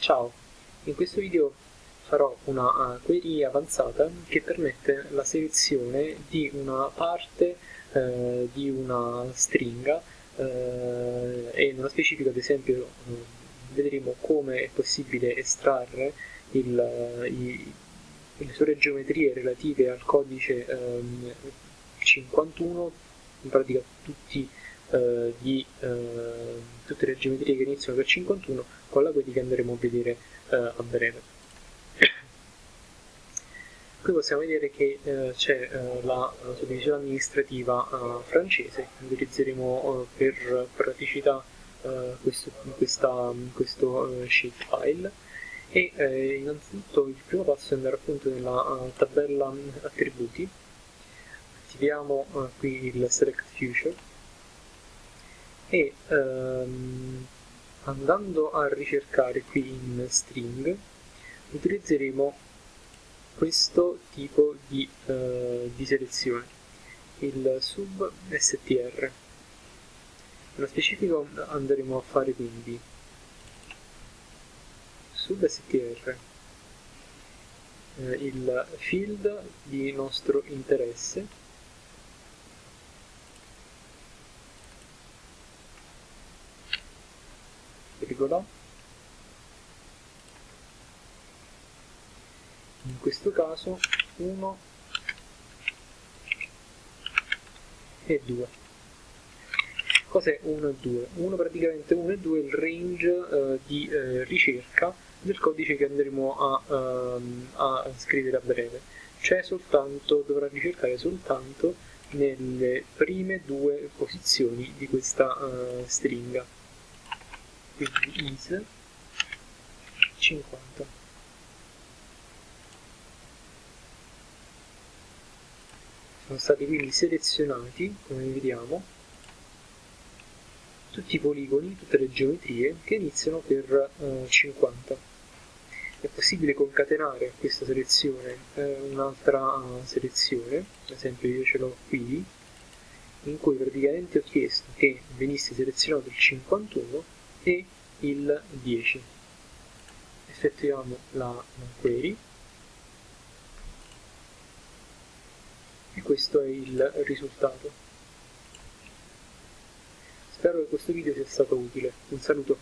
Ciao, in questo video farò una uh, query avanzata che permette la selezione di una parte uh, di una stringa uh, e nello specifico ad esempio vedremo come è possibile estrarre il, i, le sue geometrie relative al codice um, 51, in pratica tutti eh, di eh, tutte le geometrie che iniziano per 51 con la query che andremo a vedere eh, a breve. Qui possiamo vedere che eh, c'è la suddivisione amministrativa francese, utilizzeremo per praticità questo, questa, questo shapefile e eh, innanzitutto il primo passo è andare appunto nella uh, tabella attributi. Attiviamo uh, qui il select future e ehm, andando a ricercare qui in string utilizzeremo questo tipo di, eh, di selezione il sub str. Nello specifico andremo a fare quindi sub str eh, il field di nostro interesse virgola in questo caso 1 e 2 cos'è 1 e 2? 1 praticamente 1 e 2 è il range eh, di eh, ricerca del codice che andremo a, ehm, a scrivere a breve. Cioè soltanto, dovrà ricercare soltanto nelle prime due posizioni di questa uh, stringa quindi is 50 sono stati quindi selezionati come vediamo tutti i poligoni, tutte le geometrie che iniziano per eh, 50 è possibile concatenare a questa selezione eh, un'altra selezione? Ad esempio io ce l'ho qui in cui praticamente ho chiesto che venisse selezionato il 51 e il 10 effettuiamo la query. E questo è il risultato. Spero che questo video sia stato utile. Un saluto